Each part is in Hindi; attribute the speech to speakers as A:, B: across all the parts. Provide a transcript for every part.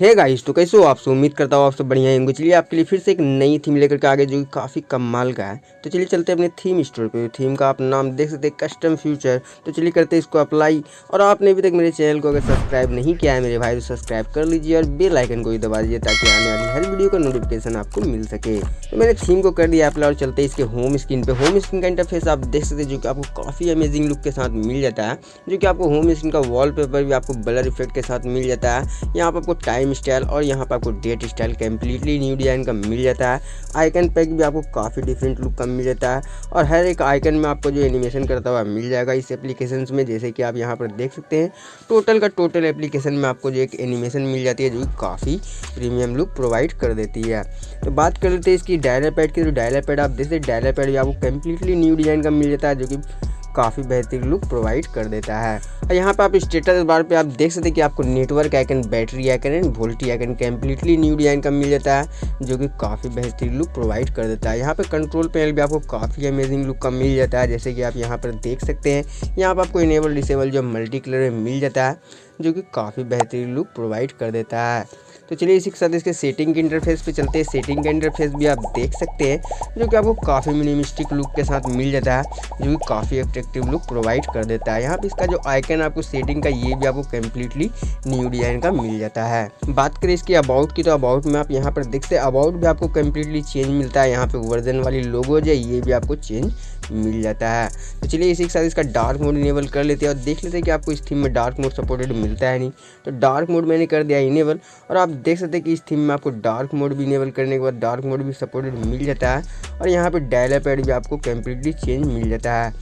A: है गाइस तो कैसे हो आप सब? उम्मीद करता हूँ आप सब बढ़िया होंगे। चलिए आपके लिए फिर से एक नई थीम लेकर के आगे जो कि काफ़ी कमाल का है। तो चलिए चलते हैं अपने थीम स्टोर पे। थीम का आप नाम देख सकते हैं कस्टम फ्यूचर तो चलिए करते हैं इसको अप्लाई और आपने अभी तक मेरे चैनल को अगर सब्सक्राइब नहीं किया है मेरे भाई तो सब्सक्राइब कर लीजिए और बेल आइकन को भी दबा दीजिए ताकि आने वाली हर वीडियो का नोटिफिकेशन आपको मिल सके। तो मैंने थीम को कर दिया अप्लाई और चलते इसके होम स्क्रीन पे। होम स्क्रीन का इंटरफेस आप देख सकते हैं जो कि आपको काफ़ी अमेजिंग लुक के साथ मिल जाता है। जो कि आपको होम स्क्रीन का वॉल भी आपको ब्लर इफ़ेक्ट के साथ मिल जाता है। यहाँ पर आपको टाइम स्टाइल और यहाँ पर आपको date style completely new design का मिल जाता है। आइकन पैक भी आपको काफ़ी डिफरेंट लुक का मिल जाता है और हर एक आइकन में आपको जो एनिमेशन करता हुआ मिल जाएगा इस एप्लीकेशन में, जैसे कि आप यहाँ पर देख सकते हैं। टोटल का टोटल एप्लीकेशन में आपको जो एक एनिमेशन मिल जाती है, जो काफ़ी प्रीमियम लुक प्रोवाइड कर देती है। तो बात कर लेते हैं इसकी डायलर पैड की। तो डायलर पैड आप देखते डायलर पैड भी आपको कम्प्लीटली न्यू डिज़ाइन का मिल जाता है, जो कि काफ़ी बेहतरीन लुक प्रोवाइड कर देता है। और यहाँ पे आप स्टेटस बार पे आप देख सकते हैं कि आपको network icon battery icon and VoLTE icon completely new design का मिल जाता है, जो कि काफ़ी बेहतरीन लुक प्रोवाइड कर देता है। यहाँ पे कंट्रोल पैनल भी आपको काफ़ी अमेजिंग लुक का मिल जाता है, जैसे कि आप यहाँ पर देख सकते हैं। यहाँ पर आपको इनेबल डिसेबल जो मल्टी कलर में मिल जाता है, जो कि काफ़ी बेहतरीन लुक प्रोवाइड कर देता है। तो चलिए इसी के साथ इसके सेटिंग के इंटरफेस पे चलते हैं। सेटिंग का इंटरफेस भी आप देख सकते हैं, जो कि आपको काफ़ी मिनिमिस्टिक लुक के साथ मिल जाता है, जो कि काफ़ी अट्रैक्टिव लुक प्रोवाइड कर देता है। यहाँ पर इसका जो आइकन आपको सेटिंग का, ये भी आपको कम्प्लीटली न्यू डिज़ाइन का मिल जाता है। बात करें इसकी अबाउट की तो अबाउट में आप यहाँ पर देखते हैं अबाउट भी आपको कम्प्लीटली चेंज मिलता है। यहाँ पे वर्जन वाली लोगो जो है, ये भी आपको चेंज मिल जाता है। तो चलिए इसी के साथ इसका डार्क मोड इनेबल कर लेते हैं और देख लेते हैं कि आपको इस थीम में डार्क मोड सपोर्टेड मिलता है नहीं। तो डार्क मोड मैंने कर दिया इनेबल और आप देख सकते हैं कि इस थीम में आपको डार्क मोड भी इनेबल करने के बाद डार्क मोड भी सपोर्टेड मिल जाता है और यहाँ पे डायलर पैड भी आपको कम्प्लीटली चेंज मिल जाता है।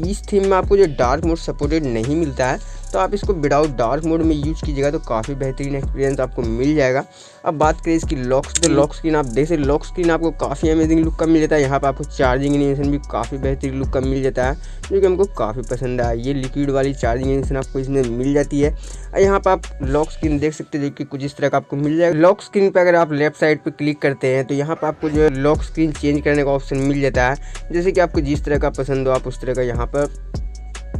A: इस थीम में आपको जो डार्क मोड सपोर्टेड नहीं मिलता है तो आप इसको विदाउट डार्क मोड में यूज़ कीजिएगा तो काफ़ी बेहतरीन एक्सपीरियंस आपको मिल जाएगा। अब बात करें इसकी लॉक तो लॉक स्क्रीन आप देख सकते लॉक स्क्रीन आपको काफ़ी अमेजिंग लुक का मिल जाता है। यहाँ पर आपको चार्जिंग एनिमेशन भी काफ़ी बेहतरीन लुक का मिल जाता है, जो कि हमको काफ़ी पसंद आया। ये लिक्विड वाली चार्जिंग एनिमेशन आपको इसमें मिल जाती है। और यहाँ पर आप लॉक स्क्रीन देख सकते हैं जो कि कुछ इस तरह का आपको मिल जाएगा। लॉक स्क्रीन पर अगर आप लेफ़्ट साइड पर क्लिक करते हैं तो यहाँ पर आपको जो है लॉक स्क्रीन चेंज करने का ऑप्शन मिल जाता है। जैसे कि आपको जिस तरह का पसंद हो, आप उस तरह का यहाँ पर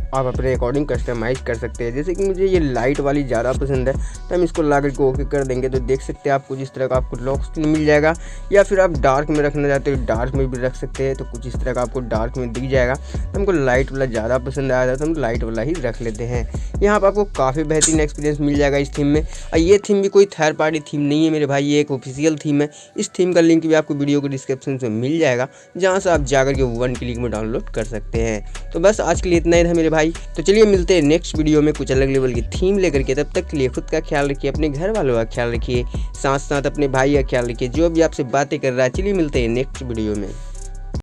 A: आप अपने अकॉर्डिंग कस्टमाइज़ कर सकते हैं। जैसे कि मुझे ये लाइट वाली ज़्यादा पसंद है तो हम इसको ला करके ओके कर देंगे। तो देख सकते हैं आपको जिस तरह का आपको लॉक स्क्रीन मिल जाएगा, या फिर आप डार्क में रखना चाहते हो डार्क में भी रख सकते हैं तो कुछ इस तरह का आपको डार्क में दिख जाएगा। तो हमको लाइट वाला ज़्यादा पसंद आया था तो हम लाइट वाला ही रख लेते हैं। यहाँ पर आपको काफ़ी बेहतरीन एक्सपीरियंस मिल जाएगा इस थीम में। और ये थीम भी कोई थर्ड पार्टी थीम नहीं है मेरे भाई, ये एक ऑफिशियल थीम है। इस थीम का लिंक भी आपको वीडियो को डिस्क्रिप्शन में मिल जाएगा, जहाँ से आप जाकर के वन क्लिक में डाउनलोड कर सकते हैं। तो बस आज के लिए इतना ही था मेरे भाई। तो चलिए मिलते हैं नेक्स्ट वीडियो में कुछ अलग लेवल की थीम लेकर के। तब तक के लिए खुद का ख्याल रखिए, अपने घर वालों का ख्याल रखिए साथ साथ अपने भाई का ख्याल रखिए, जो भी आपसे बातें कर रहा है। चलिए मिलते हैं नेक्स्ट वीडियो में।